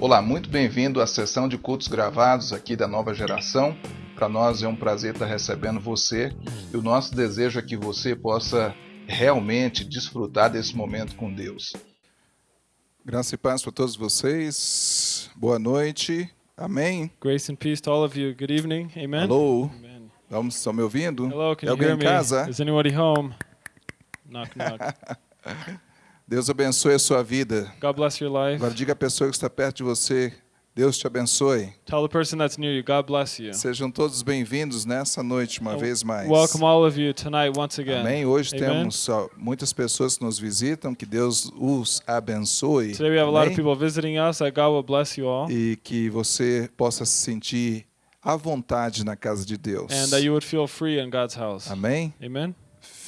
Olá, muito bem-vindo à sessão de cultos gravados aqui da Nova Geração. Para nós é um prazer estar recebendo você e o nosso desejo é que você possa realmente desfrutar desse momento com Deus. Graça e paz para todos vocês. Boa noite. Amém. Grace and peace to all of you. Good evening. Amen. Alô. Amen. Vamos, estão me ouvindo? Hello, can é you alguém hear em me? casa? Is anybody home? Knock, knock. Deus abençoe a sua vida. God bless your life. Agora diga à pessoa que está perto de você, Deus te abençoe. Tell the person that's near you, God bless you. Sejam todos bem-vindos nessa noite uma And vez mais. Welcome all of you tonight once again. Amém. Hoje Amen. temos muitas pessoas que nos visitam, que Deus os abençoe. Today we have a lot of Amém? people visiting us. That God will bless you all. E que você possa se sentir à vontade na casa de Deus. And that you would feel free in God's house. Amém? Amen.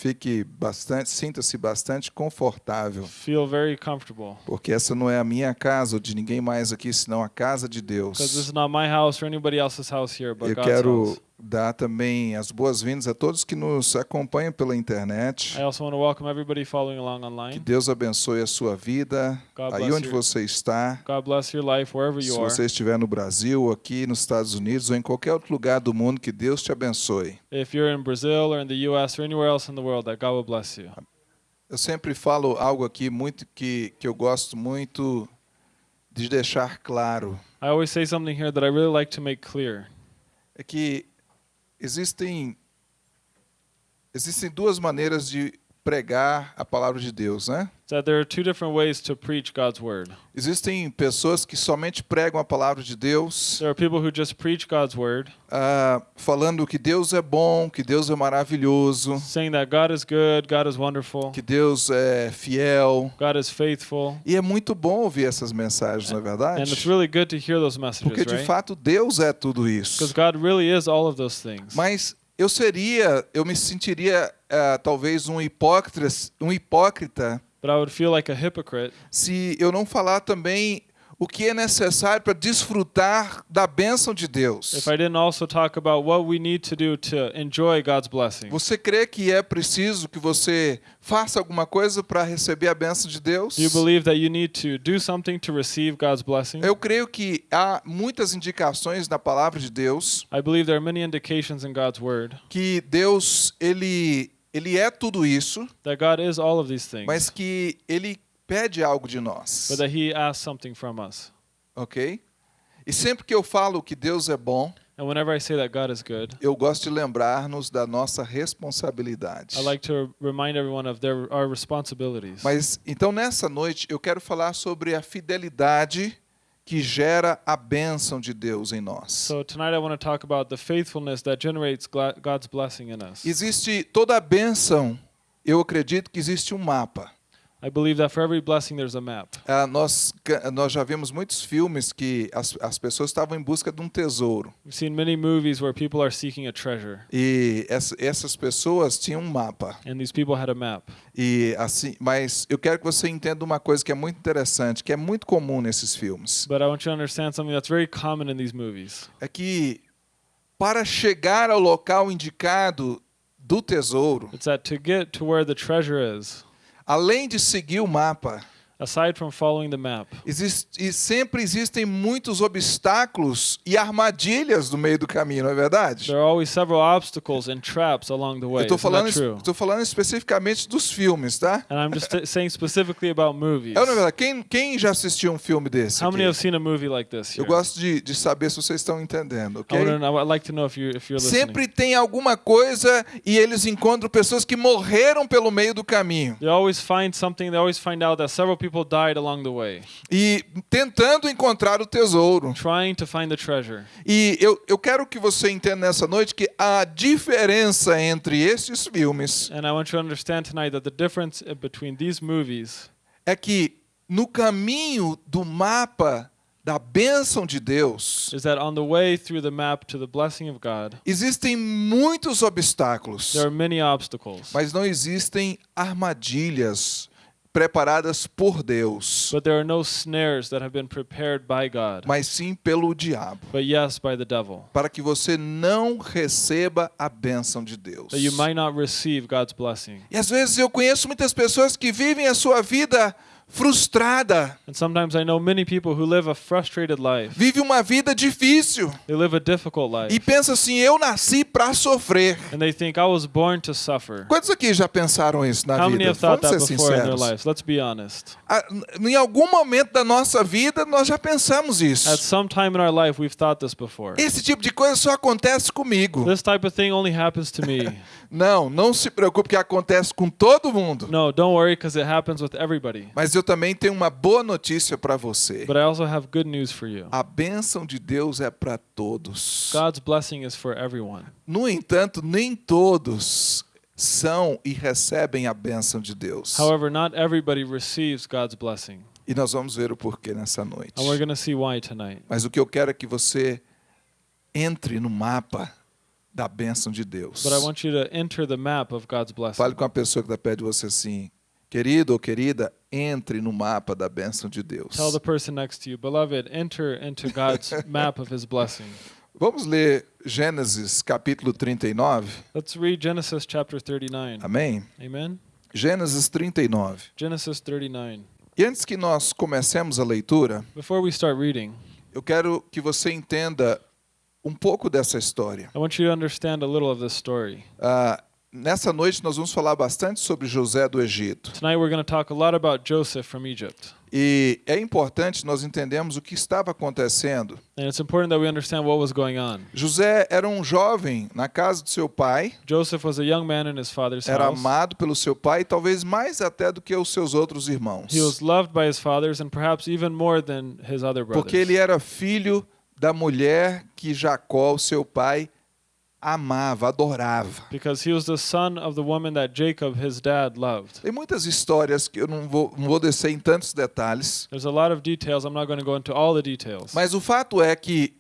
Fique bastante, sinta-se bastante confortável, Feel very comfortable. porque essa não é a minha casa ou de ninguém mais aqui, senão a casa de Because this Deus. is not my house or anybody else's house here, but Eu God's quero house. Dar também as boas-vindas a todos que nos acompanham pela internet. I also want to welcome everybody following along Que online. Deus abençoe a sua vida, God aí onde you. você está. God bless your life wherever Se you are. você estiver no Brasil, aqui nos Estados Unidos ou em qualquer outro lugar do mundo, que Deus te abençoe. If you're in Brazil or in the US or anywhere else in the world, that God will bless you. Eu sempre falo algo aqui muito que, que eu gosto muito de deixar claro. I always say something here that I really like to make clear. É que existem existem duas maneiras de pregar a palavra de Deus, né? That there are two different ways to preach God's word. Existem pessoas que somente pregam a palavra de Deus, There are people who just preach God's word, ah, falando que Deus é bom, que Deus é maravilhoso, saying that God is good, God is wonderful, que Deus é fiel. God is faithful. E é muito bom ouvir essas mensagens, não é And verdade? it's really good to hear those Porque messages, de right? fato Deus é tudo Because isso. God really is all of those things. Mas eu seria, eu me sentiria ah, talvez um hipócrita, um hipócrita But I would feel like a hypocrite se eu não falar também o que é necessário para desfrutar da bênção de Deus. if I didn't also talk about what we need to do to enjoy God's blessing. Você crê que é preciso que você faça alguma coisa para receber a bênção de Deus? Eu creio que há muitas indicações na palavra de Deus I believe there are many indications in God's word que Deus ele ele é tudo isso, that God is all of these things, mas que ele pede algo de nós, but that He asks something from us. ok? E sempre que eu falo que Deus é bom, And whenever I say that God is good, eu gosto de lembrar-nos da nossa responsabilidade. I like to remind everyone of their our responsibilities. Mas então nessa noite eu quero falar sobre a fidelidade que gera a bênção de Deus em nós. So tonight I want to talk about the faithfulness that generates gla- God's blessing in us. Existe toda a bênção, eu acredito que existe um mapa. I believe that for every blessing there's a map. Ah, nós, nós já vimos muitos filmes que as, as pessoas estavam em busca de um tesouro. We've seen many movies where people are seeking a treasure, E essa- essas pessoas tinham um mapa. and these people had a map. E assim, mas eu quero que você entenda uma coisa que é muito interessante, que é muito comum nesses filmes. But I want you to understand something that's very common in these movies. É que para chegar ao local indicado do tesouro, It's that to get to where the treasure is, além de seguir o mapa, aside from following the map, existe, e sempre existem muitos obstáculos e armadilhas no meio do caminho, não é verdade? there are always several obstacles and traps along the way. Eu estou falando, estou falando especificamente dos filmes, tá? And I'm just saying specifically about movies. É não é verdade? Quem, quem já assistiu um filme desse? How many aqui? have seen a movie like this? Eu Here? gosto de, de saber se vocês estão entendendo, I ok? wanna know- I'd like to know if you if you're listening. Sempre tem alguma coisa e eles encontram pessoas que morreram pelo meio do caminho. They always find something. They always find out that several people died along the way, E tentando encontrar o tesouro. trying to find the treasure. E eu, eu quero que você entenda nessa noite que a diferença entre esses filmes And I want you to understand tonight that the difference between these movies é que no caminho do mapa da bênção de Deus is that on the way through the map to the blessing of God, existem muitos obstáculos, there are many obstacles, mas não existem armadilhas preparadas por Deus, but there are no snares that have been prepared by God, mas sim pelo diabo, but yes, by the devil, para que você não receba a bênção de Deus. that you might not receive God's blessing. E às vezes eu conheço muitas pessoas que vivem a sua vida frustrada, And sometimes I know many people who live a frustrated life. vive uma vida difícil They live a difficult life. e pensa assim: eu nasci para sofrer. And they think I was born to suffer. Quantos aqui já pensaram isso na How many vida? have thought Vamos that ser before in their sinceros. lives? Let's be honest. Ah, Em algum momento da nossa vida nós já pensamos isso. At some time in our life, we've thought this before. Esse tipo de coisa só acontece comigo. This type of thing only happens to me. Não, não se preocupe que acontece com todo mundo. No, don't worry because it happens with everybody. Mas eu também tenho uma boa notícia para você. But I also have good news for you. A bênção de Deus é para todos. God's blessing is for everyone. No entanto, nem todos são e recebem a bênção de Deus. However, not everybody receives God's blessing. E nós vamos ver o porquê nessa noite. And we're see why tonight. Mas o que eu quero é que você entre no mapa da bênção de Deus. But I want you to enter the map of God's blessing. Fale com a pessoa que está perto de você assim, querido ou querida, entre no mapa da bênção de Deus. Tell the person next to you, beloved, enter into God's map of his blessing. Vamos ler Gênesis capítulo 39. Let's read Genesis chapter 39. Amém? Amen. Gênesis 39. Genesis 39. E antes que nós comecemos a leitura, Before we start reading, eu quero que você entenda um pouco dessa história. I want you to understand a little of this story. Ah, nessa noite nós vamos falar bastante sobre José do Egito. Tonight we're going to talk a lot about Joseph from Egypt. E é importante nós entendermos o que estava acontecendo. And it's important that we understand what was going on. José era um jovem na casa do seu pai, Joseph was a young man in his father's era house. amado pelo seu pai, talvez mais até do que os seus outros irmãos. He was loved by his fathers and perhaps even more than his other brothers. Porque ele era filho da mulher que Jacó, seu pai, amava, adorava. Because he was the son of the woman that Jacob, his dad, loved. Tem muitas histórias que eu não vou, não vou descer em tantos detalhes, There's a lot of details. I'm not going to go into all the details. mas o fato é que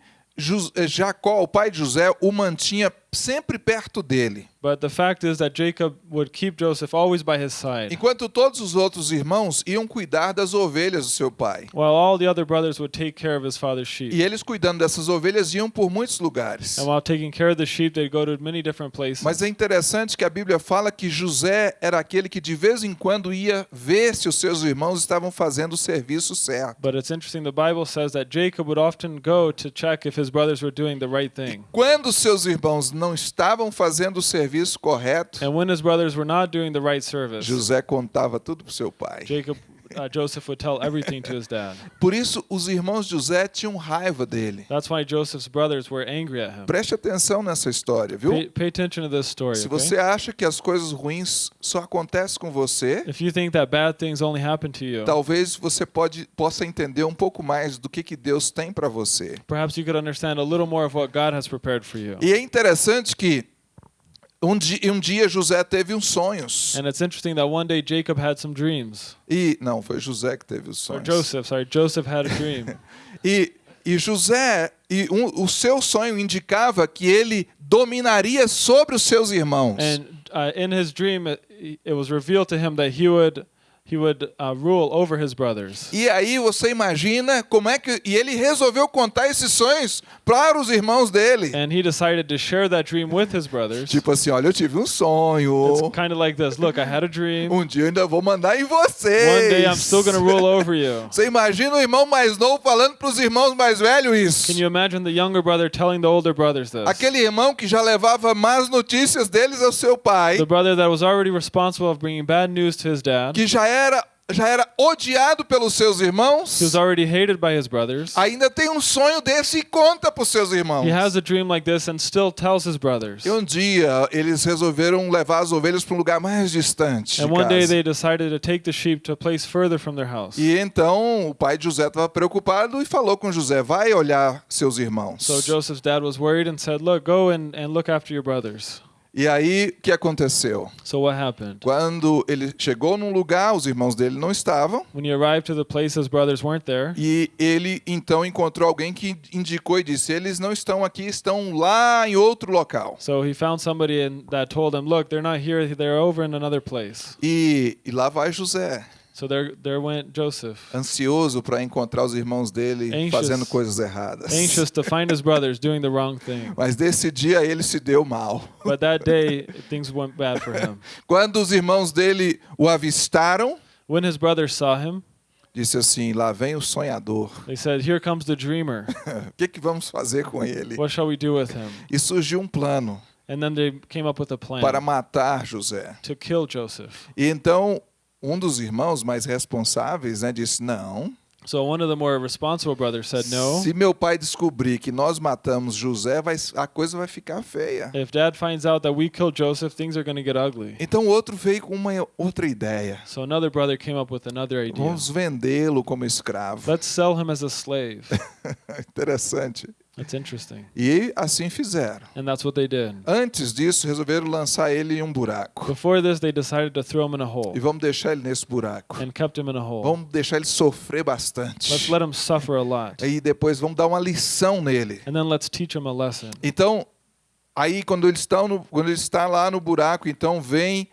eh, Jacó, o pai de José, o mantinha sempre perto dele. But the fact is that Jacob would keep Joseph always by his side, Enquanto todos os outros irmãos iam cuidar das ovelhas do seu pai. while all the other brothers would take care of his father's sheep. E eles cuidando dessas ovelhas iam por muitos lugares. And while taking care of the sheep, they'd go to many different places. Mas é interessante que a Bíblia fala que José era aquele que de vez em quando ia ver se os seus irmãos estavam fazendo o serviço certo. But it's interesting, the Bible says that Jacob would often go to check if his brothers were doing the right thing. Quando os seus irmãos não estavam fazendo o serviço correto, And when his brothers were not doing the right service, José contava tudo para seu pai. Jacob, uh, Joseph would tell everything to his dad. Por isso, os irmãos de José tinham raiva dele. That's why Joseph's brothers were angry at him. Preste atenção nessa história, viu? Pay, pay attention to this story. Se okay? você acha que as coisas ruins só acontecem com você, If you think that bad things only happen to you, talvez você pode, possa entender um pouco mais do que, que Deus tem para você. perhaps you could understand a little more of what God has prepared for you. E é interessante que um dia, um dia José teve uns sonhos. And it's interesting that one day Jacob had some dreams. E não, foi José que teve os Or sonhos. Joseph, sorry, Joseph had a dream. E, e José, e um, o seu sonho indicava que ele dominaria sobre os seus irmãos. and uh, in his dream, it, it was revealed to him that he would he would uh, rule over his brothers. E aí você imagina como é que e ele resolveu contar esses sonhos para os irmãos dele. And he decided to share that dream with his brothers. Tipo assim, olha, eu tive um sonho. It's kind of like this. Look, I had a dream. Um dia ainda vou mandar em vocês. One day I'm still going to rule over you. Você imagina o irmão mais novo falando para os irmãos mais velhos isso? Can you imagine the younger brother telling the older brothers this? Aquele irmão que já levava más notícias deles ao seu pai, The brother that was already responsible of bringing bad news to his dad. que já era já era odiado pelos seus irmãos, He was already hated by his brothers. ainda tem um sonho desse e conta para os seus irmãos. He has a dream like this and still tells his brothers. E um dia eles resolveram levar as ovelhas para um lugar mais distante. And one day they decided to take the sheep to a place further from their house. E então o pai de José estava preocupado e falou com José: vai olhar seus irmãos. So Joseph's dad was worried and said, Look, go and, and look after your brothers. E aí o que aconteceu? So what happened? Quando ele chegou num lugar, os irmãos dele não estavam. When he arrived to the place, his brothers weren't there. E ele então encontrou alguém que indicou e disse: Eles não estão aqui, estão lá em outro local. So he found somebody and that told him, Look, they're not here, they're over in another place. E, e lá vai José, So there, there went Joseph, ansioso para encontrar os irmãos dele Anxious. fazendo coisas erradas. anxious to find his brothers doing the wrong thing. Mas desse dia ele se deu mal. But that day, things went bad for him. Quando os irmãos dele o avistaram, When his brothers saw him, disse assim: lá vem o sonhador. They said, Here comes the dreamer. O que, que vamos fazer com ele? What shall we do with him? E surgiu um plano And then they came up with a plan para matar José. to kill Joseph. E então um dos irmãos mais responsáveis né, disse: não. So one of the more responsible brothers said, No. Se meu pai descobrir que nós matamos José, vai, a coisa vai ficar feia. If dad finds out that we killed Joseph, things are going to get ugly. Então outro veio com uma outra ideia. So another brother came up with another idea. Vamos vendê-lo como escravo. Let's sell him as a slave. Interessante. That's interesting. E assim fizeram. And that's what they did. Antes disso, resolveram lançar ele em um buraco. Before this, they decided to throw him in a hole E vamos deixar ele nesse buraco. and kept him in a hole. Vamos deixar ele sofrer bastante. Let's let him suffer a lot. E depois vamos dar uma lição nele. And then let's teach him a lesson. Então, aí quando eles estão no, quando ele está lá no buraco, então vem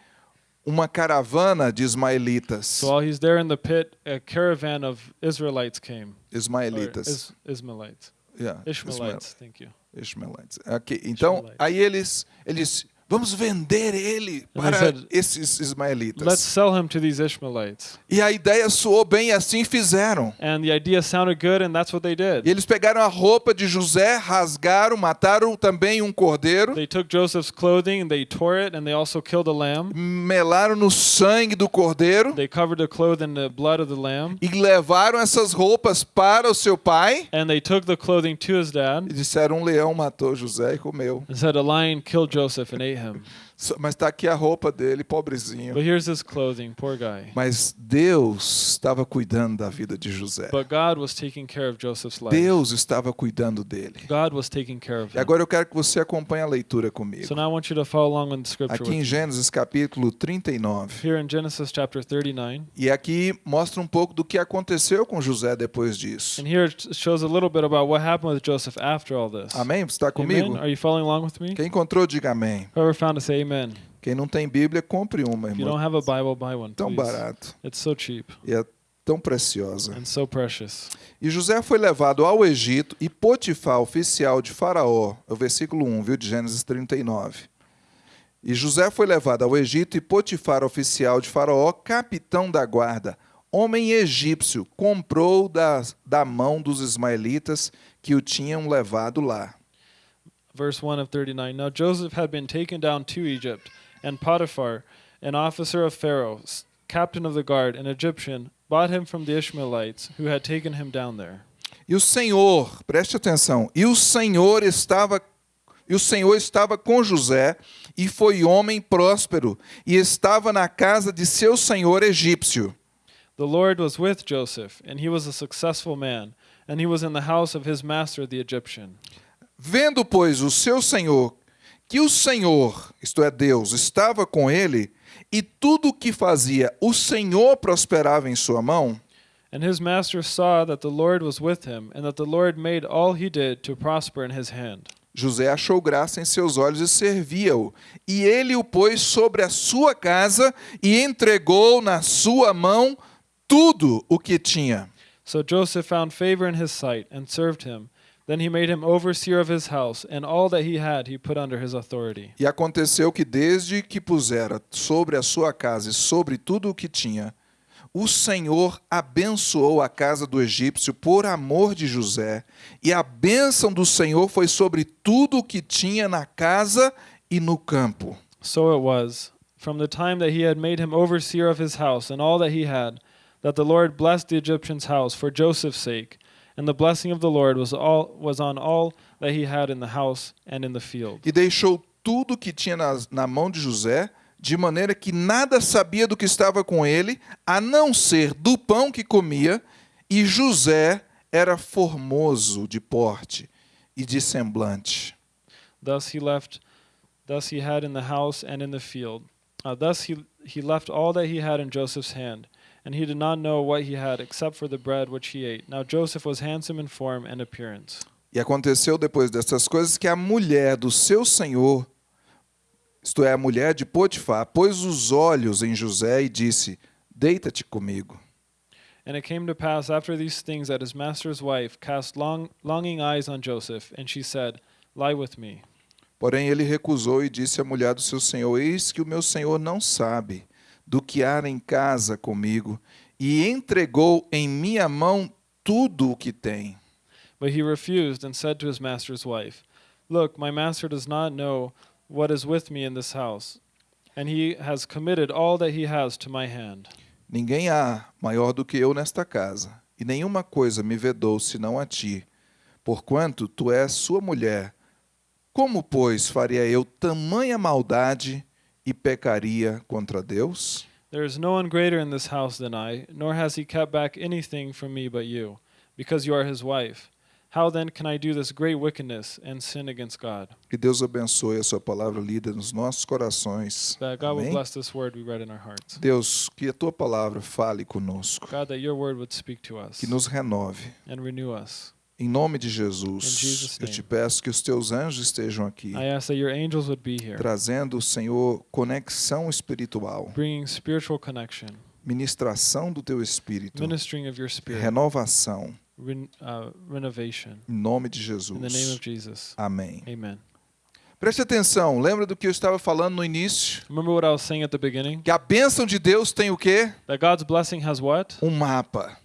uma caravana de ismaelitas. So while he's there in the pit, a caravan of Israelites came. Ismaelitas. Is- Ismailites. Yeah, Ishmaelites, thank you. Ishmaelites. Ok, Então, Ishmaelites. aí eles, eles vamos vender ele para said, esses ismaelitas. Let's sell him to these Ishmaelites. E a ideia soou bem e assim fizeram. And the idea sounded good, and that's what they E did. eles pegaram a roupa de José, rasgaram, mataram também um cordeiro, They took Joseph's clothing and they tore it, and they also killed a lamb. melaram no sangue do cordeiro They covered the cloth in the blood of the lamb. e levaram essas roupas para o seu pai. And they took the clothing to his E dad disseram: um leão matou José e comeu. and said, A lion killed Joseph and ate him. Só- Mas está aqui a roupa dele, pobrezinho. But here's his clothing, poor guy. Mas Deus estava cuidando da vida de José. But God was taking care of Joseph's life. Deus estava cuidando dele. God was taking care of E him. agora eu quero que você acompanhe a leitura comigo. So now I want you to follow along with the scripture. Aqui em. Gênesis capítulo 39. Here in Genesis chapter 39. E aqui mostra um pouco do que aconteceu com José depois disso. And here it shows a little bit about what happened with Joseph after all this. Amém? Você está comigo? Amen? Are you following along with me? Quem encontrou, diga amém. Whoever found say amen. Quem não tem Bíblia, compre uma, If you don't irmão. have a Bible, buy one, Tão please. barato It's so cheap e é tão preciosa. and so precious. E José foi levado ao Egito e Potifar, oficial de Faraó, é o versículo 1, viu, de Gênesis 39. E José foi levado ao Egito e Potifar, oficial de Faraó, capitão da guarda, homem egípcio, comprou da, da mão dos ismaelitas que o tinham levado lá. Verse 1 of 39. Now Joseph had been taken down to Egypt, and Potiphar, an officer of Pharaoh, captain of the guard, an Egyptian, bought him from the Ishmaelites who had taken him down there. E o Senhor, preste atenção, e o Senhor estava e o Senhor estava com José, e foi homem próspero, e estava na casa de seu senhor egípcio. The Lord was with Joseph, and he was a successful man, and he was in the house of his master the Egyptian. Vendo, pois, o seu senhor que o Senhor, isto é Deus, estava com ele, e tudo o que fazia o Senhor prosperava em sua mão, And his master saw that the Lord was with him, and that the Lord made all he did to prosper in his hand. José achou graça em seus olhos e servia-o. E ele o pôs sobre a sua casa e entregou na sua mão tudo o que tinha. So Joseph found favor in his sight and served him. Then he made him overseer of his house, and all that he had he put under his authority. E aconteceu que desde que pusera sobre a sua casa e sobre tudo o que tinha, o Senhor abençoou a casa do egípcio por amor de José, e a bênção do Senhor foi sobre tudo o que tinha na casa e no campo. So it was, from the time that he had made him overseer of his house and all that he had, that the Lord blessed the Egyptian's house for Joseph's sake, and the blessing of the Lord was all was on all that he had in the house and in the field. E deixou tudo o que tinha nas- na mão de José, de maneira que nada sabia do que estava com ele, a não ser do pão que comia, e José era formoso de porte e de semblante. Thus he left, thus he had in the house and in the field. Uh, thus he he left all that he had in Joseph's hand, and he did not know what he had except for the bread which he ate. Now Joseph was handsome in form and appearance. E aconteceu depois dessas coisas que a mulher do seu senhor, isto é, a mulher de Potifar, pôs os olhos em José e disse: Deita-te comigo. And it came to pass after these things that his master's wife cast long, longing eyes on Joseph, and she said, Lie with me. Porém ele recusou e disse à mulher do seu senhor: Eis que o meu senhor não sabe do que há em casa comigo, e entregou em minha mão tudo o que tem. But he refused and said to his master's wife, Look, my master does not know what is with me in this house, and he has committed all that he has to my hand. Ninguém há maior do que eu nesta casa, e nenhuma coisa me vedou senão a ti, porquanto tu és sua mulher. Como, pois, faria eu tamanha maldade e pecaria contra Deus? There is no one greater in this house than I, nor has he kept back anything from me but you, because you are his wife. How then can I do this great wickedness and sin against God? Que Deus abençoe a sua palavra lida nos nossos corações. That God will Amém? bless this word we read in our hearts. Deus, que a tua palavra fale conosco, God, that your word would speak to us que nos renove. and renew us. Em nome de Jesus, eu te peço que os teus anjos estejam aqui, trazendo, Senhor, conexão espiritual, ministração do teu espírito, renovação, ren- uh, em nome de Jesus. Amém. Amen. Preste atenção, lembra do que eu estava falando no início? Remember what I was saying at the beginning? Que a bênção de Deus tem o quê? That God's blessing has what? Um mapa.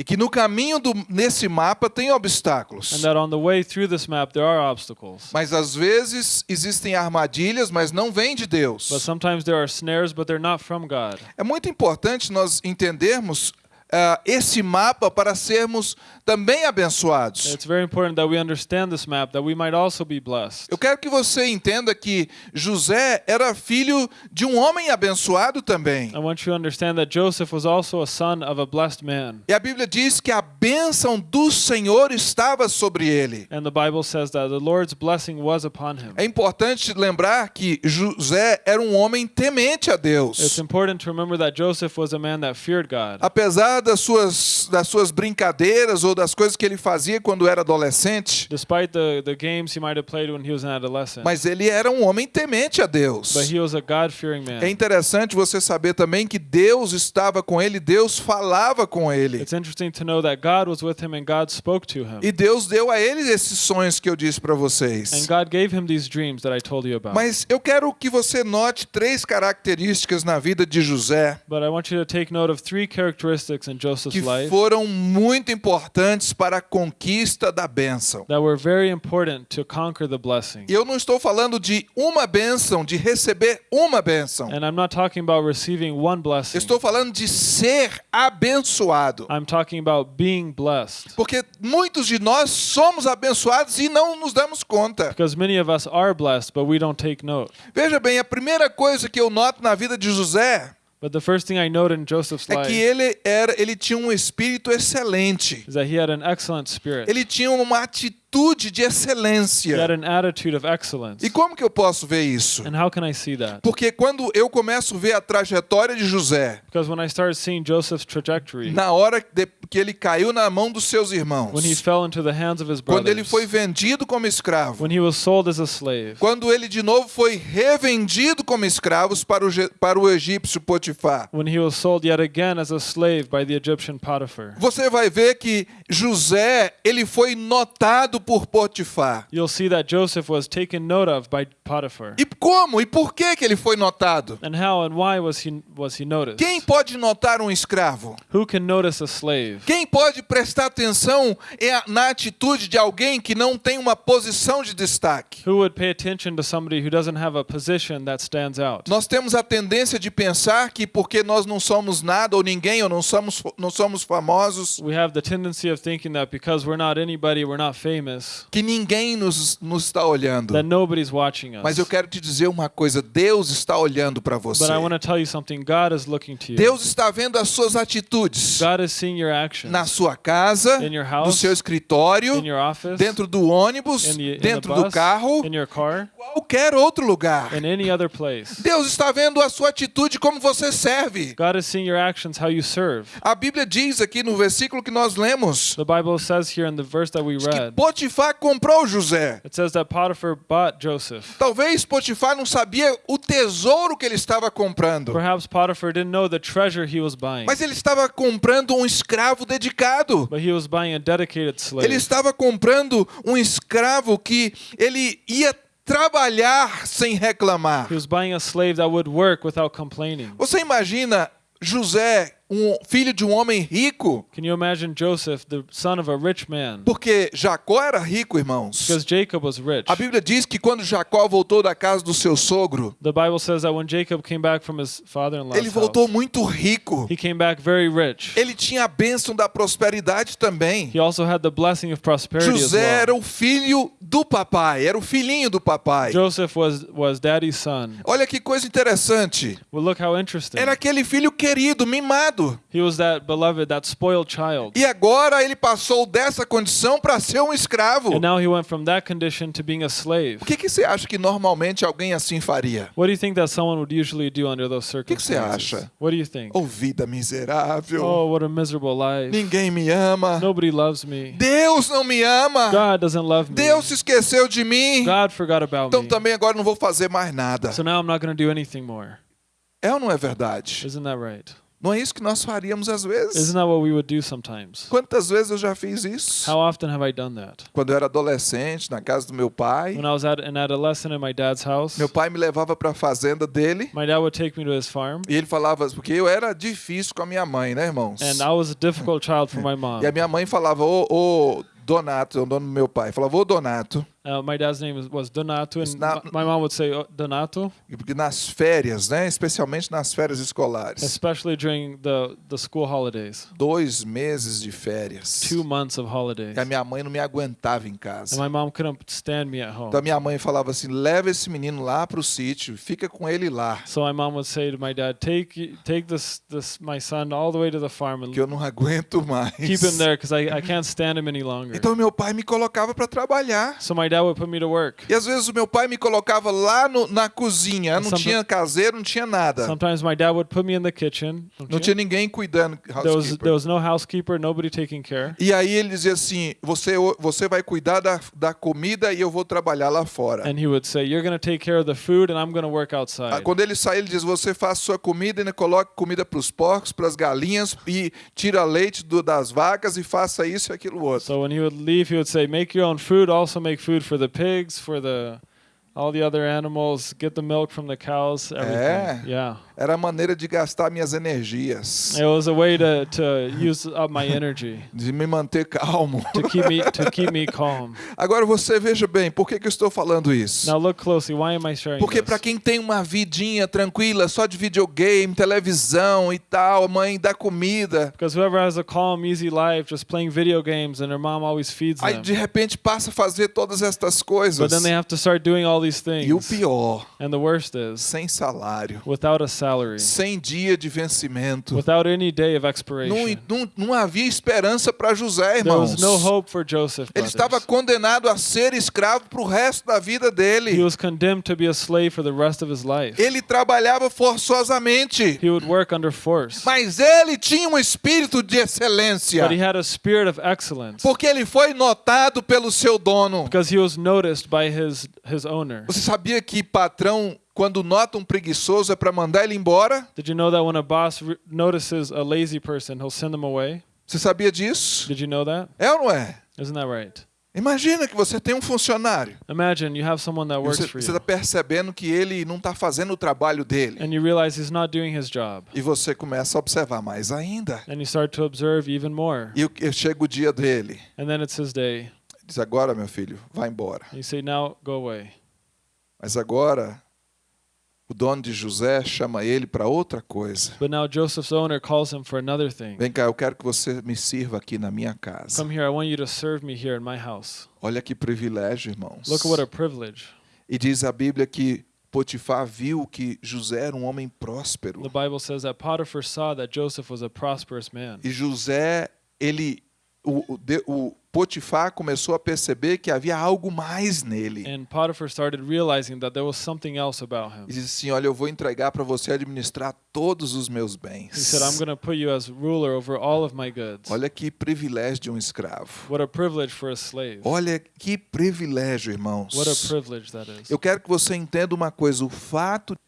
E que no caminho do, nesse mapa tem obstáculos. And that on the way through this map, there are obstacles. Mas às vezes existem armadilhas, mas não vem de Deus. But sometimes there are snares, but they're not from God. É muito importante nós entendermos ah, esse mapa para sermos também abençoados. It's very important that we understand this map, that we might also be blessed. Eu quero que você entenda que José era filho de um homem abençoado também. I want you to understand that Joseph was also a son of a blessed man. E a Bíblia diz que a bênção do Senhor estava sobre ele. And the Bible says that the Lord's blessing was upon him. É importante lembrar que José era um homem temente a Deus. important Apesar das suas, das suas brincadeiras ou das coisas que ele fazia quando era adolescente, Despite the, the games he might have played when he was an adolescent. mas ele era um homem temente a Deus. But he was a É interessante você saber também que Deus estava com ele, Deus falava com ele. E Deus deu a ele esses sonhos que eu disse para vocês. God gave him these dreams that I told you about. Mas eu quero que você note três características na vida de José But I want you to take note of three characteristics que life foram muito importantes para a conquista da bênção. that were very important to conquer the blessing. E eu não estou falando de uma bênção, de receber uma bênção. And I'm not talking about receiving one blessing. Estou falando de ser abençoado. I'm talking about being blessed. Porque muitos de nós somos abençoados e não nos damos conta. Because many of us are blessed, but we don't take note. Veja bem, a primeira coisa que eu noto na vida de José But the first thing I note in Joseph's é que life ele era, ele tinha um espírito excelente. is that he had an excellent spirit. Ele tinha uma atitude de He had excelência. E como que eu posso ver isso? And how can I see that? Porque quando eu começo a ver a trajetória de José, Because when I started seeing Joseph's trajectory, na hora de- que ele caiu na mão dos seus when he irmãos, fell into the hands of his quando ele brothers, foi vendido como escravo, when he was sold as a slave, quando ele de novo foi revendido como escravos para o, para o egípcio Potifar, você vai ver que José ele foi notado por Potifar. You'll see that Joseph was taken note of by Potiphar. E como? E por que que ele foi notado? And how and why was he was he noticed? Quem pode notar um escravo? Who can notice a slave? Quem pode prestar atenção é na atitude de alguém que não tem uma posição de destaque? Who would pay attention to somebody who doesn't have a position that stands out? Nós temos a tendência de pensar que porque nós não somos nada ou ninguém ou não somos não somos famosos, We have the tendency of thinking that because we're not anybody, we're not famous, que ninguém nos, nos está olhando. Mas eu quero te dizer uma coisa, Deus está olhando para você. But I want to tell you something. God is looking to you. Deus está vendo as suas atitudes God is seeing your actions na sua casa, In your no house, seu escritório, in your office, dentro do ônibus, the, dentro do carro, car, qualquer outro lugar. Deus está vendo a sua atitude como você serve. Actions. A Bíblia diz aqui no versículo que nós lemos The Bible says here in the verse that we que read, Potifar comprou José. it says that Potiphar bought Joseph. Talvez Potifar não sabia o tesouro que ele estava comprando, Perhaps Potiphar didn't know the treasure he was buying, mas ele estava comprando um escravo dedicado. but he was buying a dedicated Ele slave. estava comprando um escravo que ele ia trabalhar sem reclamar. He was buying a slave that would work without complaining. Você imagina José um filho de um homem rico? Can you imagine Joseph, the son of a rich man? Porque Jacó era rico, irmãos. Because Jacob was rich. A Bíblia diz que quando Jacó voltou da casa do seu sogro, The Bible says that when Jacob came back from his father-in-law's ele voltou house, muito rico. he came back very rich. Ele tinha a bênção da prosperidade também. He also had the blessing of prosperity as José era well. o filho do papai, era o filhinho do papai. Joseph was was daddy's son. Olha que coisa interessante. Well, look how interesting. Era aquele filho querido, mimado. He was that beloved, that spoiled child. E agora ele passou dessa condição para ser um escravo. And now he went from that condition to being a slave. O que, que você acha que normalmente alguém assim faria? What do you think that someone would usually do under those que que você circumstances? acha? What do you think? Oh, vida miserável. Oh, what a miserable life. Ninguém me ama. Nobody loves me. Deus não me ama. God doesn't love me. Deus se esqueceu de mim. God forgot about Então me. também agora não vou fazer mais nada. So now I'm not going to do anything more. É ou não é verdade? Isn't that right? Não é isso que nós faríamos às vezes? Isn't that what we would do sometimes? Quantas vezes eu já fiz isso? How often have I done that? Quando eu era adolescente, na casa do meu pai, When I was at an adolescent in my dad's house, meu pai me levava para a fazenda dele my dad would take me to his farm, e ele falava, porque eu era difícil com a minha mãe, né, irmãos? and I was a difficult child for my mom. E a minha mãe falava, ô, ô Donato, é o dono do meu pai, falava, ô Donato, Uh, my dad's name was, Donato, and my my mom would say "Oh, Donato, porque nas férias, né, especialmente nas férias escolares, especially during the, the school holidays, dois meses de férias, two months of holidays. e a minha mãe não me aguentava em casa. And my mom couldn't stand me at home. Então a minha mãe falava assim, leva esse menino lá para o sítio, fica com ele lá, So my mom would say to my dad, "Take take this this my son all the way to the farm and que eu não aguento mais. keep him there because I, I can't stand him any longer." Então meu pai me colocava para trabalhar. So my dad would put me to work. E às vezes o meu pai me colocava lá no- na cozinha, não tinha caseiro, não tinha nada. Sometimes my dad would put me in the kitchen. Não tinha ninguém cuidando, There was there was no housekeeper, nobody taking care. E aí ele dizia assim: você, você vai cuidar da, da comida e eu vou trabalhar lá fora. And he would say, "You're going to take care of the food, and I'm going to work Ah, outside." Quando ele sai, ele diz: você faz sua comida e coloque comida para os porcos, para as galinhas e tira leite do- das vacas e faça isso e aquilo outro. So when he would leave, he would say, "Make your own food. Also make food for the pigs, for the all the other animals. Get the milk from the cows. Everything." É. Yeah. Era a maneira de gastar minhas energias, It was a way to, to use up my energy de me manter calmo. to keep me to keep me calm. Agora você veja bem, por que, que eu estou falando isso? Now look closely. Why am I sharing Porque para quem tem uma vidinha tranquila, só de videogame, televisão e tal, mãe dá comida, Because whoever has a calm, easy life, just playing video games, and their mom always feeds aí them, de repente passa a fazer todas estas but coisas. then they have to start doing all these E o things. pior, And the worst is, sem salário, without a salary, sem dia de vencimento. without any day of Não, expiration, não, não havia esperança para José, there irmãos. was no hope for Joseph. Ele estava condenado a ser escravo para o resto da vida He dele. was condemned to be a slave for the rest of his life. Ele trabalhava forçosamente, He would work under force, mas ele tinha um espírito de excelência, but he had a spirit of excellence porque ele foi notado pelo seu dono. because he was noticed by his his owner. Você sabia que patrão, quando nota um preguiçoso, é para mandar ele embora? Did you know that when a boss notices a lazy person, he'll send them away? Você sabia disso? Did you know that? É ou não é? Isn't that right? Imagina que você tem um funcionário. Imagine you have someone that works Você for está you, percebendo que ele não está fazendo o trabalho dele. and you realize he's not doing his job, E você começa a observar mais ainda. and you start to observe even more. E e chega o dia dele. And then it's his day, Diz agora, meu filho, vai embora. and you say, "Now go away." Mas agora o dono de José chama ele para outra coisa. But now Joseph's owner calls him for another thing. Vem cá, eu quero que você me sirva aqui na minha casa. Come here. I want you to serve me here in my house. Olha que privilégio, irmãos. Look at what a privilege. E diz a Bíblia que Potifar viu que José era um homem próspero. The Bible says that Potiphar saw that Joseph was a prosperous man. E José, ele o, o, o Potifar começou a perceber que havia algo mais nele. And Potiphar started realizing that there was something else about E disse assim: Olha, eu vou entregar para você administrar todos os meus He bens. said, I'm going to put you as ruler over all of my goods. Olha que privilégio de um escravo. What a privilege for a slave. Olha que privilégio, irmãos. What a privilege that is. Eu quero que você entenda uma coisa: o fato de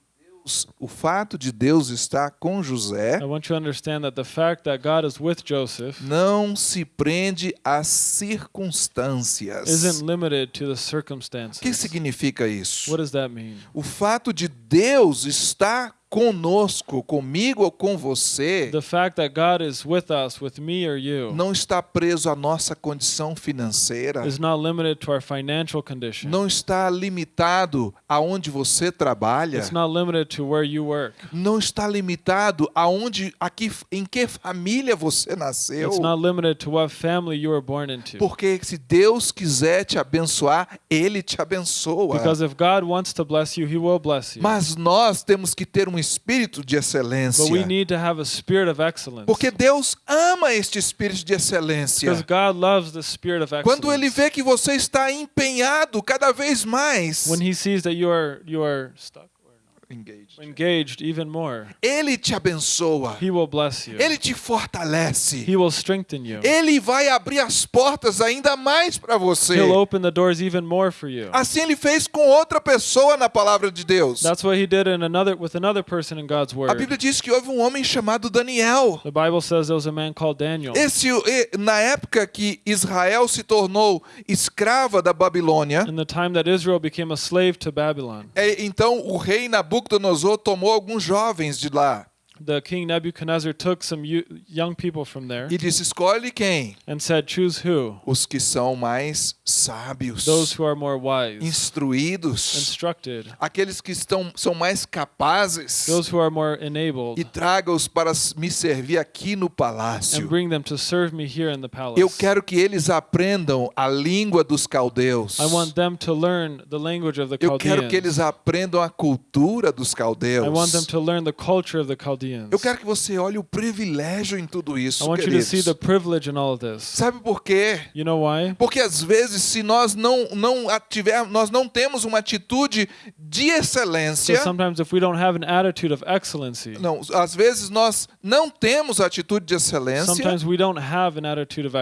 Deus, o fato de Deus estar com José I want you to understand that the fact that God is with Joseph não se prende às circunstâncias. isn't limited to the O que circumstances. significa isso? What does that mean? O fato de Deus estar conosco, comigo ou com você, The fact that God is with us, with me or you, não está preso à nossa condição financeira, is not limited to our financial condition. não está limitado aonde você trabalha, It's not limited to where you work. não está limitado aonde, aqui, em que família você nasceu. It's not limited to what family you were born into. Porque se Deus quiser te abençoar, Ele te abençoa. Because if God wants to bless you, He will bless you. Mas nós temos que ter um espírito de excelência. But we need to have a spirit of excellence. Porque Deus ama este espírito de excelência. Because God loves the spirit of Quando Ele vê que você está empenhado cada vez mais, When He sees that you are you are stuck Engaged. engaged even more, Ele te abençoa. He will bless you. Ele te fortalece. He will strengthen you. Ele vai abrir as portas ainda mais para você. He'll open the doors even more for you. Assim ele fez com outra pessoa na palavra de Deus. That's what He did in another with another person in God's A word. Bíblia diz que houve um homem chamado Daniel. The Bible says there was a man called Daniel. Esse, na época que Israel se tornou escrava da Babilônia, In the time that Israel became a slave to Babylon, é, então o rei Nabucodonosor tomou alguns jovens de lá the king Nebuchadnezzar took some yo- young people from there e disse: escolhe quem? and said, Choose who? Os que são mais sábios, Those who are more wise, instruídos, instructed, aqueles que estão, são mais capazes, those who are more enabled, e traga-os para me servir aqui no and palácio. bring them to serve me here in the palace. Eu quero que eles aprendam a língua dos caldeus. I want them to learn the language of the Eu quero que eles Chaldeans. aprendam a cultura dos caldeus. I want them to learn the culture of the Chaldeans. Eu quero que você olhe o privilégio em tudo isso, I want you to see queridos. the privilege in all this. Sabe por quê? You know why? Porque às vezes, se nós não não ativer, nós não temos uma atitude de So excelência, sometimes if we don't have an attitude of excellency, não, às vezes nós não temos a atitude de excelência sometimes we don't have an attitude of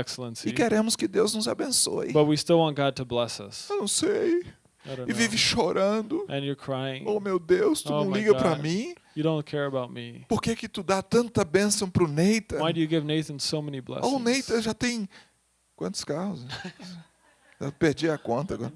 e queremos que Deus nos abençoe. but we still want God to bless us. Eu não sei. E vive chorando. And you're crying. Oh meu Deus, tu Oh, não liga God. mim? You don't care about me. Por que que tu dá tanta bênção pro Neita? Why do you give Nathan so many blessings? Oh, o Neita já tem quantos carros? Eu perdi a conta agora.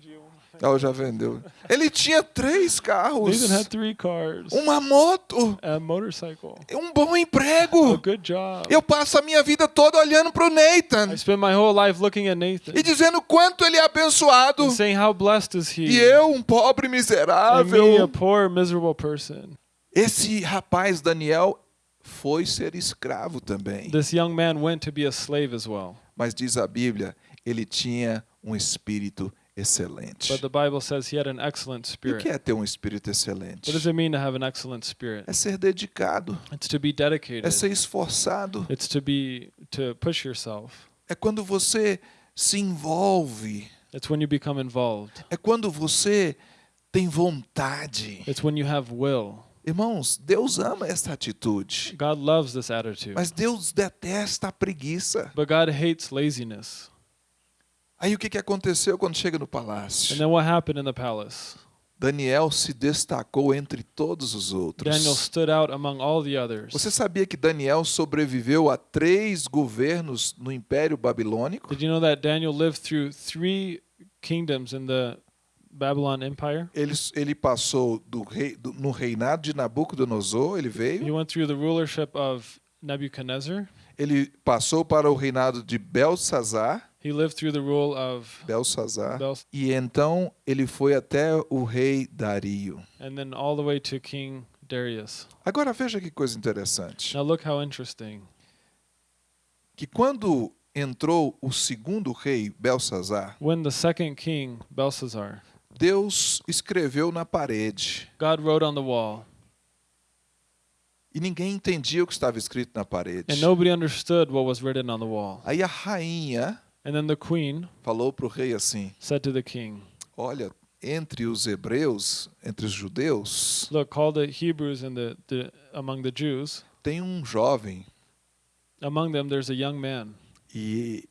Oh, já vendeu. Ele tinha três carros, Nathan had three cars, uma moto, a motorcycle, um bom a emprego. good job. Eu passo a minha vida toda olhando pro I Nathan spent my whole life looking at Nathan e dizendo quanto ele é abençoado. and saying how blessed is he. E eu, um pobre and me, a miserável. poor, miserable person. Esse rapaz, Daniel, foi ser escravo também. This young man went to be a slave as well. Mas diz a Bíblia, ele tinha um espírito excelente. But the Bible says he had an excellent E o spirit. que é ter um espírito excelente? What does it mean to have an excellent spirit? É ser dedicado, It's to be dedicated. é ser esforçado, It's to be to push yourself. é quando você se envolve, It's when you become involved. é quando você tem vontade. It's when you have will. Irmãos, Deus ama essa atitude, God loves this attitude. mas Deus detesta a preguiça. But God hates laziness. Aí o que que aconteceu quando chega no And palácio? then what happened in the palace? Daniel se destacou entre todos os outros. Daniel stood out among all the others. Você sabia que Daniel sobreviveu a três governos no Império Babilônico? Did you know that Daniel lived through three kingdoms in the Babylon Empire? Ele, ele passou do rei, do- no reinado de Nabucodonosor, ele He veio. went through the rulership of Nebuchadnezzar. Ele passou para o reinado de Belsazar, He lived through the rule of Belsazar. Bels- E então ele foi até o rei Dario. and then all the way to King Darius. Agora veja que coisa interessante. Now look how interesting. Que quando entrou o segundo rei Belsazar, When the second king, Belshazzar, Deus escreveu na parede. God wrote on the wall, E ninguém entendia o que estava escrito na parede. and nobody understood what was written on the wall. Aí a rainha And then the queen falou para o rei assim: said to the king, Olha, entre os hebreus, entre os judeus, Look, call the Hebrews and the, the among the Jews. tem um jovem Among them there's a young man, e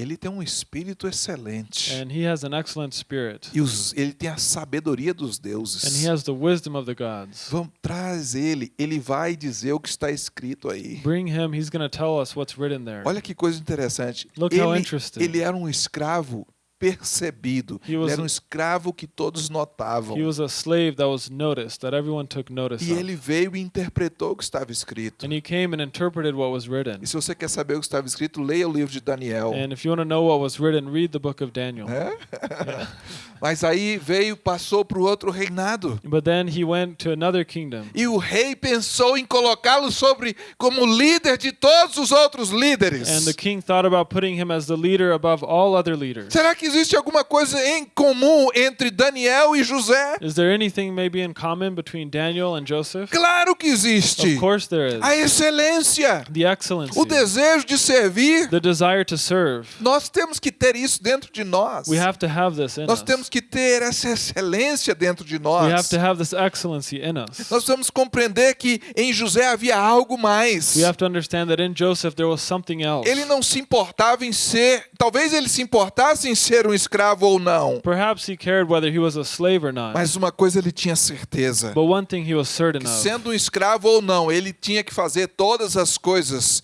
ele tem um espírito excelente. and he has an excellent spirit, E os- ele tem a sabedoria dos and deuses. he has the wisdom of the gods. Vamos, traz ele, ele vai dizer o que está escrito aí. Bring him, he's going to tell us what's written there. Olha que coisa interessante. Look how Ele, interesting. ele era um escravo percebido. He Ele was- era um escravo que todos notavam. He was a slave that was noticed, that everyone took notice E ele veio e interpretou o que estava escrito. And he came and interpreted what was written. E se você quer saber o que estava escrito, leia o livro de Daniel. And if you want to know what was written, read the book of Daniel. Mas aí veio, passou para o outro reinado. But then he went to another kingdom. E o rei pensou em colocá-lo sobre como líder de todos os outros líderes. And the king thought about putting him as the leader above all other leaders. Será que existe alguma coisa em comum entre Daniel e José? Is there anything maybe in common between Daniel and Joseph? Claro que existe. Of course there is. A excelência, The excellency, o desejo de servir. the desire to serve. Nós temos que ter isso dentro de nós. We have to have this in Nós us. temos que ter essa excelência dentro de We nós. have to have this excellency in us. Nós precisamos compreender que em José havia algo mais. We have to understand that in Joseph there was something else. Ele não se importava em ser, talvez ele se importasse em ser um escravo ou não, Perhaps he cared whether he was a slave or not. mas uma coisa ele tinha certeza: But one thing he was certain que sendo um escravo ou não, ele tinha que fazer todas as coisas